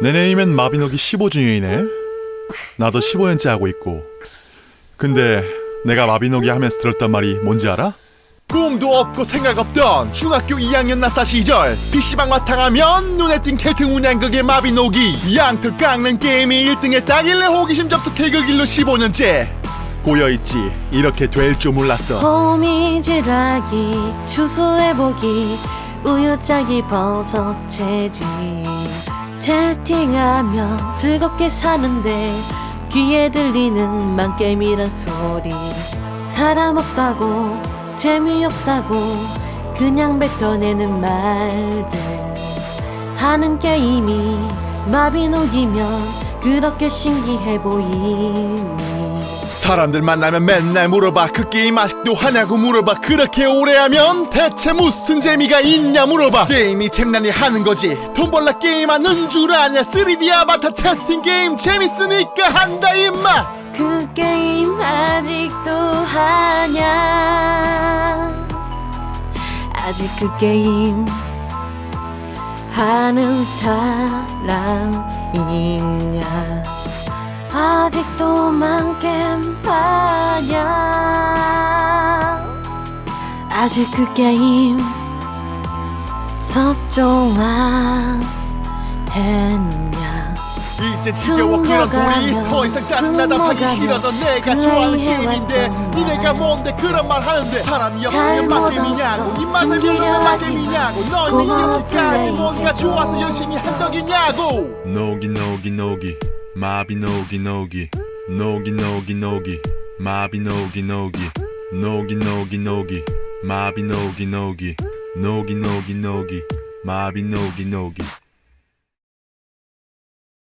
내년이면 마비노기 15주년이네. 나도 15년째 하고 있고. 근데 내가 마비노기 하면서 들었던 말이 뭔지 알아? 꿈도 없고 생각 없던 중학교 2학년 나사 시절 PC방 마탕하면 눈에 띈 켈트 문양극의 마비노기 양털 깎는 게임이 1등 했다길래 호기심 접속해 그 길로 15년째 고여있지 이렇게 될 줄 몰랐어 호미질하기 추수해보기 우유짜기 버섯 채집 채팅하며 즐겁게 사는데 귀에 들리는 망게임이란 소리. 사람 없다고 재미없다고 그냥 뱉어내는 말들. 하는 게임이 마비노기면 그렇게 신기해 보이니 사람들 만나면 맨날 물어봐. 그 게임 아직도 하냐고 물어봐. 그렇게 오래 하면 대체 무슨 재미가 있냐 물어봐. 게임이 재미나니 하는 거지. 돈 벌라 게임하는 줄 아냐. 3D 아바타 채팅 게임 재밌으니까 한다 임마. 그 게임 아직도 하냐? 아직 그 게임 하는 사람 있냐 아직도 망겜 하냐 아직 그 게임 섭종한 이제 지겨워 그런 소리. 더 이상 짠나다 하기 싫어서 내가 좋아하는 게임인데 니네가 뭔데 그런 말 하는데 사람이 없으면 막게임이냐고 입맛을 모르면 막게임이냐고. 너희는 이렇게까지? 뭔가 좋아서 열심히 한적 있냐고. 노기 노기 노기. 마비 노기 노기. 노기 노기 노기. 마비 노기 노기. 노기 노기 노기. 마비 노기 노기. 노기 노기 노기. 마비 노기 노기